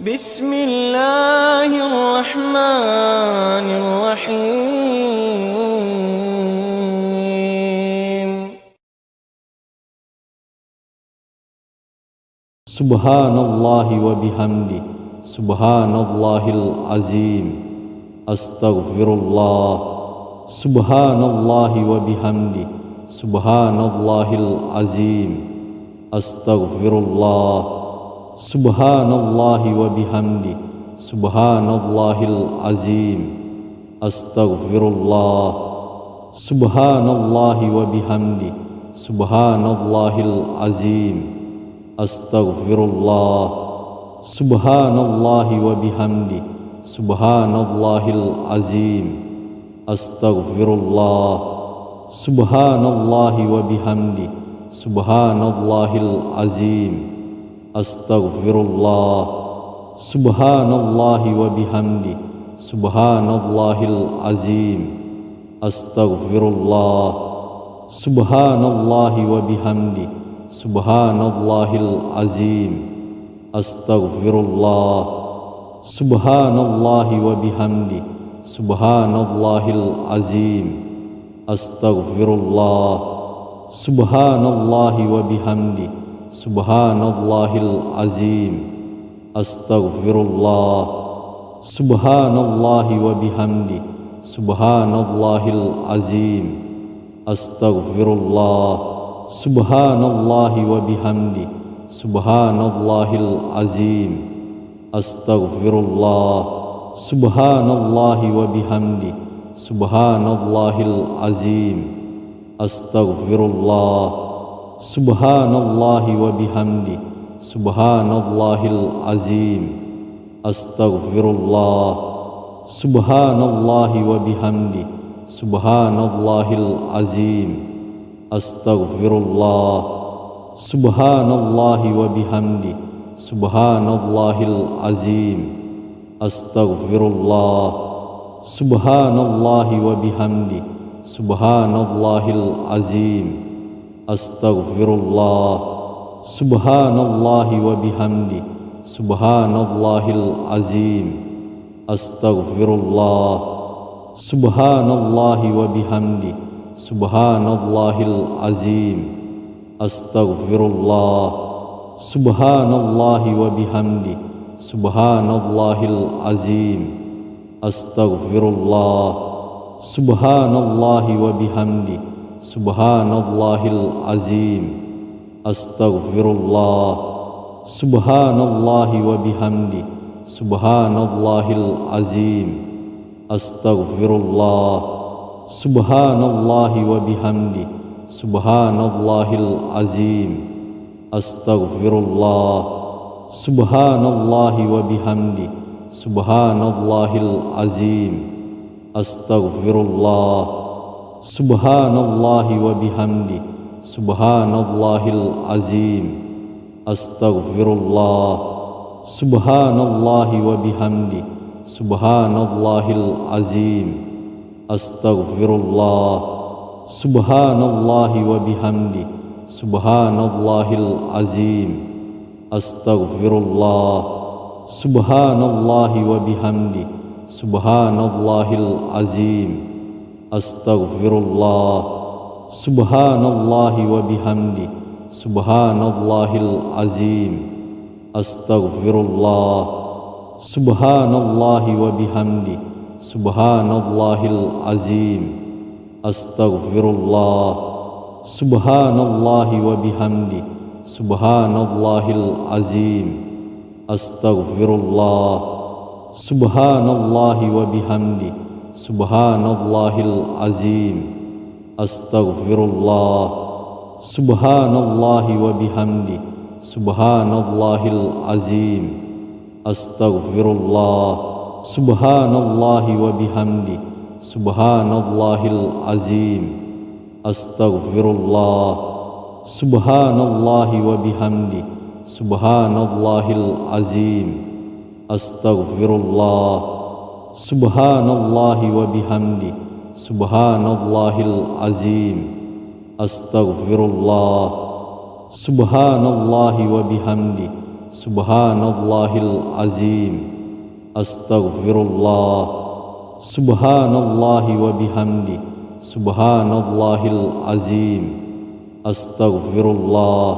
بسم الله الرحمن الرحيم. سبحان الله وبحمده. سبحان الله العظيم. أستغفر الله سبحان الله وبحمده. سبحان الله العظيم. أستغفر الله Subhanallah wa bihamdi. Subhanallahil azim. Astaghfirullah. Subhanallah wa bihamdi. Subhanallahil azim. Astaghfirullah. Subhanallah wa bihamdi. Subhanallahil azim. Astaghfirullah. Subhanallah wa bihamdi. Subhanallahil azim. Astaghfirullah. Subhanallah wa bihamdi. Subhanallahil azim. Astaghfirullah. Subhanallah wa bihamdi. Subhanallahil azim. Astaghfirullah. Subhanallah wa bihamdi. Subhanallahil azim. Astaghfirullah. Subhanallah wa bihamdi. Subhanallahil azim. Astaghfirullah. Subhanallahi wa bihamdi. Subhanallahil azim. Astaghfirullah. Subhanallahi wa bihamdi. Subhanallahil azim. Astaghfirullah. Subhanallahi wa bihamdi. Subhanallahil azim. Astaghfirullah. Subhanallah wa bihamdi. Subhanallahil azim. Astaghfirullah. Subhanallah wa bihamdi. Subhanallahil azim. Astaghfirullah. Subhanallah wa bihamdi. Subhanallahil azim. Astaghfirullah. Subhanallah wa bihamdi. Subhanallahil azim. Astaghfirullah. Subhanallahi wa bihamdi Subhanallahil azim. Astaghfirullah. Subhanallahi wa bihamdi Subhanallahil azim. Astaghfirullah. Subhanallahi wa bihamdi Subhanallahil azim. Astaghfirullah. Subhanallahi wa bihamdi Subhanallahil azim. Astaghfirullah. Subhanallahi wa bihamdi Subhanallahil azim. Astaghfirullah. Subhanallahi wa bihamdi Subhanallahil azim. Astaghfirullah. Subhanallahi wa bihamdi Subhanallahil azim. Astaghfirullah. Subhanallahi wa bihamdi. Subhanallahil azim. Astaghfirullah. Subhanallahi wa bihamdi. Subhanallahil azim. Astaghfirullah. Subhanallahi wa bihamdi. Subhanallahil azim. Astaghfirullah. Subhanallahi wa bihamdi. Subhanallahil azim. Astaghfirullah. Subhanallah wa bihamdi. Subhanallahil azim. Astaghfirullah. Subhanallah wa bihamdi. Subhanallahil azim. Astaghfirullah. Subhanallah wa bihamdi. Subhanallahil azim. Astaghfirullah. Subhanallah wa bihamdi. Subhanallahil azim. Astaghfirullah. Subhanallahi wa bihamdi. Subhanallahil azim. Astaghfirullah. Subhanallahi wa bihamdi. Subhanallahil azim. Astaghfirullah. Subhanallahi wa bihamdi. Subhanallahil azim. Astaghfirullah. Subhanallahi wa bihamdi Subhanallahil azim. Astaghfirullah. Subhanallahi wa bihamdi Subhanallahil azim. Astaghfirullah. Subhanallahi wa bihamdi Subhanallahil azim. Astaghfirullah.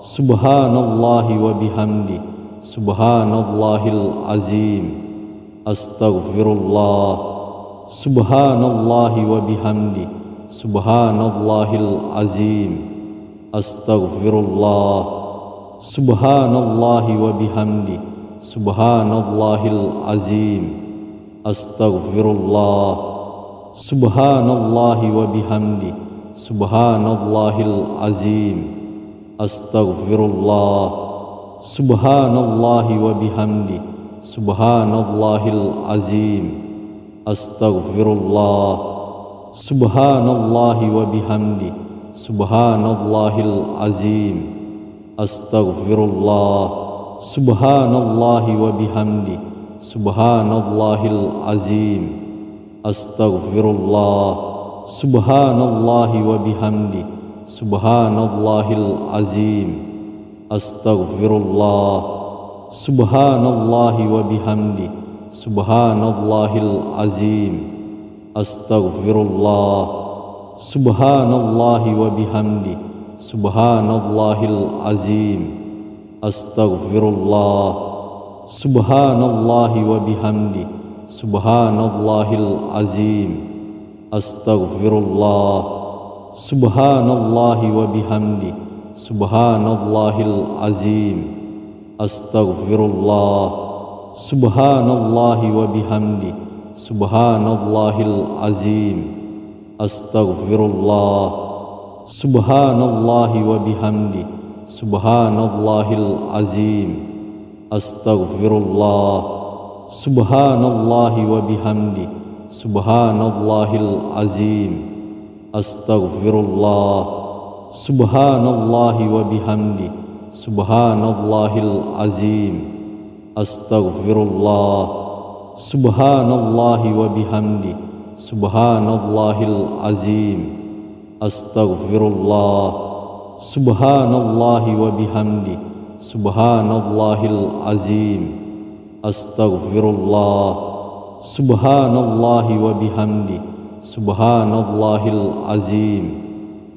Subhanallahi wa bihamdi Subhanallahil azim astaghfirullah. Subhanallah wa bihamdi subhanallahil azim. Astaghfirullah. Subhanallah wa bihamdi subhanallahil azim. Astaghfirullah. Subhanallah wa bihamdi subhanallahil azim. Astaghfirullah. Subhanallah wa bihamdi subhanallahil azim. Astaghfirullah. Subhanallah wa bihamdi. Subhanallahil azim. Astaghfirullah. Subhanallah wa bihamdi. Subhanallahil azim. Astaghfirullah. Subhanallah wa bihamdi. Subhanallahil azim. Astaghfirullah subhanallah wa bihamdi. Subhanallahil azim. Astaghfirullah. Subhanallah wa bihamdi. Subhanallahil azim. Astaghfirullah. Subhanallah wa bihamdi. Subhanallahil azim. Astaghfirullah. Subhanallah wa bihamdi. Subhanallahil azim astaghfirullah. Subhanallah wa bihamdi. Subhanallahil azim. Astaghfirullah. Subhanallah wa bihamdi. Subhanallahil azim. Astaghfirullah. Subhanallah wa bihamdi. Subhanallahil azim. Astaghfirullah. Subhanallah wa bihamdi subhanallahil azim. Astaghfirullah. Subhanallah wa bihamdi. Subhanallahil azim. Astaghfirullah. Subhanallah wa bihamdi. Subhanallahil azim. Astaghfirullah. Subhanallah wa bihamdi. Subhanallahil azim.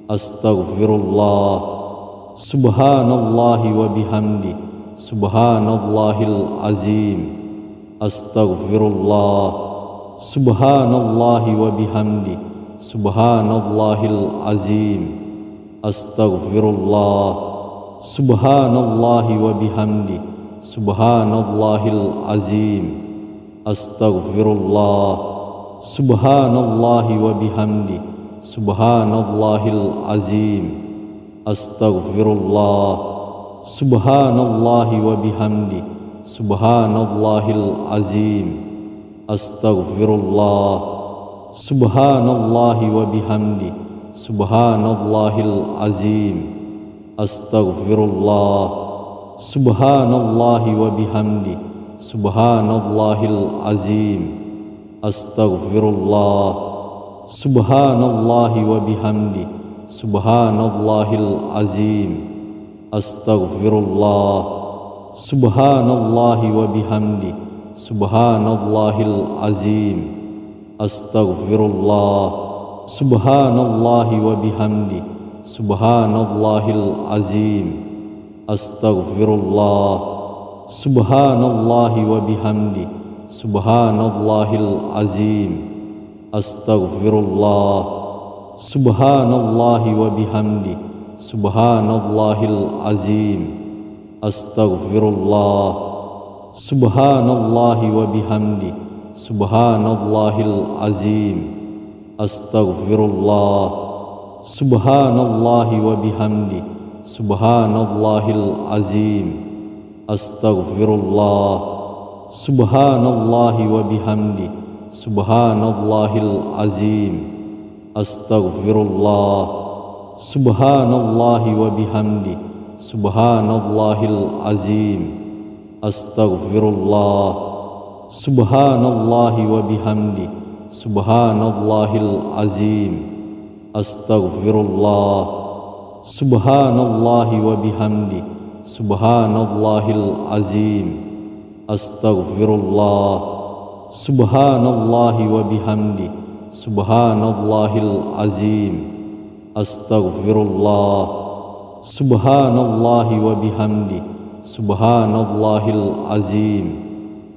Astaghfirullah subhanallah wa bihamdi. Subhanallahil azim. Astaghfirullah. Subhanallah wa bihamdi. Subhanallahil azim. Astaghfirullah. Subhanallah wa bihamdi. Subhanallahil azim. Astaghfirullah. Subhanallah wa bihamdi. Subhanallahil azim astaghfirullah. Subhanallah wa bihamdi. Subhanallahil azim. Astaghfirullah. Subhanallah wa bihamdi. Subhanallahil azim. Astaghfirullah. Subhanallah wa bihamdi. Subhanallahil azim. Astaghfirullah. Subhanallah wa bihamdi subhanallahil azim. Astaghfirullah. Subhanallah wa bihamdi. Subhanallahil azim. Astaghfirullah. Subhanallah wa bihamdi. Subhanallahil azim. Astaghfirullah. Subhanallah wa bihamdi. Subhanallahil azim. Astaghfirullah subhanallah wa bihamdi. Subhanallahil azim. Astaghfirullah. Subhanallah wa bihamdi. Subhanallahil azim. Astaghfirullah. Subhanallah wa bihamdi. Subhanallahil azim. Astaghfirullah. Subhanallah wa bihamdi. Subhanallahil azim astaghfirullah. Subhanallah wa bihamdi. Subhanallahil azim. Astaghfirullah. Subhanallah wa bihamdi. Subhanallahil azim. Astaghfirullah. Subhanallah wa bihamdi. Subhanallahil azim. Astaghfirullah. Subhanallah wa bihamdi Subhanallahil azim. Astaghfirullah. Subhanallah wa bihamdi. Subhanallahil azim.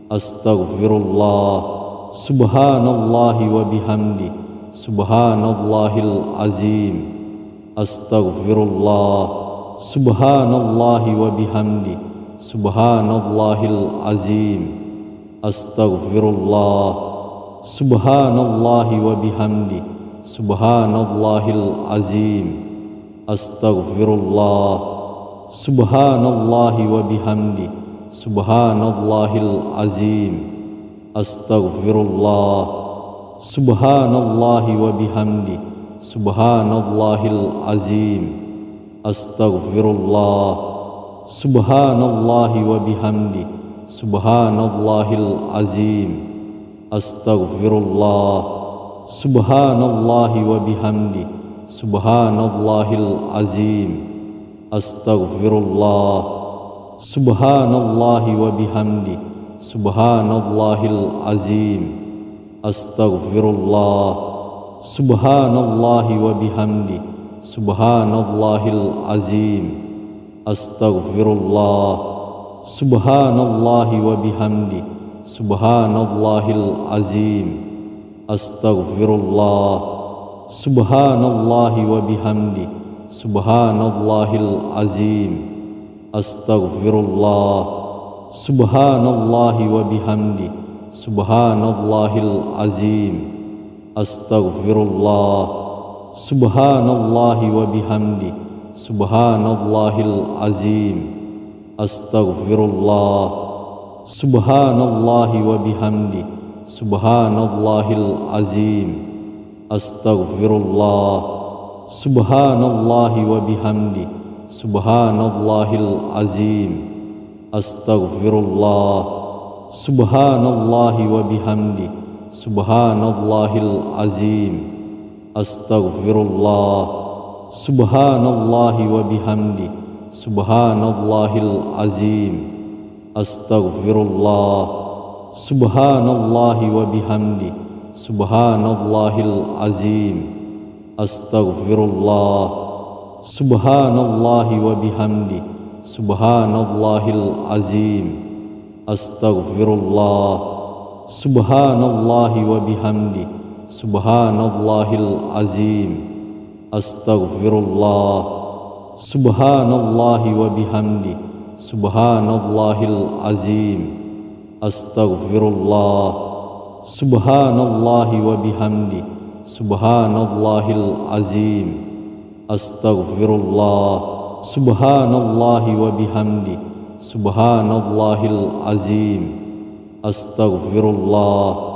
Astaghfirullah. Subhanallah wa bihamdi. Subhanallahil azim. Astaghfirullah. Subhanallah wa bihamdi. Subhanallahil azim. Astaghfirullah Subhanallah wa bihamdi. Subhanallahil azim. Astaghfirullah. Subhanallah wa bihamdi. Subhanallahil azim. Astaghfirullah. Subhanallah wa bihamdi. Subhanallahil azim. Astaghfirullah. Subhanallah wa bihamdi. Subhanallahil azim Astaghfirullah. Subhanallah wa bihamdi. Subhanallahil azim. Astaghfirullah. Subhanallah wa bihamdi. Subhanallahil azim. Astaghfirullah. Subhanallah wa bihamdi. Subhanallahil azim. Astaghfirullah. Subhanallah wa bihamdi Subhanallahil azim. Astaghfirullah. Subhanallah wa bihamdi. Subhanallahil azim. Astaghfirullah. Subhanallah wa bihamdi. Subhanallahil azim. Astaghfirullah. Subhanallah wa bihamdi. Subhanallahil azim. Astaghfirullah Subhanallah wa bihamdi Subhanallahil azim. Astaghfirullah. Subhanallah wa bihamdi Subhanallahil azim. Astaghfirullah. Subhanallah wa bihamdi Subhanallahil azim. Astaghfirullah. Subhanallah wa bihamdi Subhanallahil azim Astaghfirullah. Subhanallah wa bihamdi Subhanallahil azim. Astaghfirullah. Subhanallah wa bihamdi Subhanallahil azim. Astaghfirullah. Subhanallah wa bihamdi Subhanallahil azim. Astaghfirullah. Subhanallah wa bihamdi Subhanallahil azim. Astaghfirullah. Subhanallah wa bihamdi Subhanallahil azim. Astaghfirullah. Subhanallah wa bihamdi Subhanallahil azim. Astaghfirullah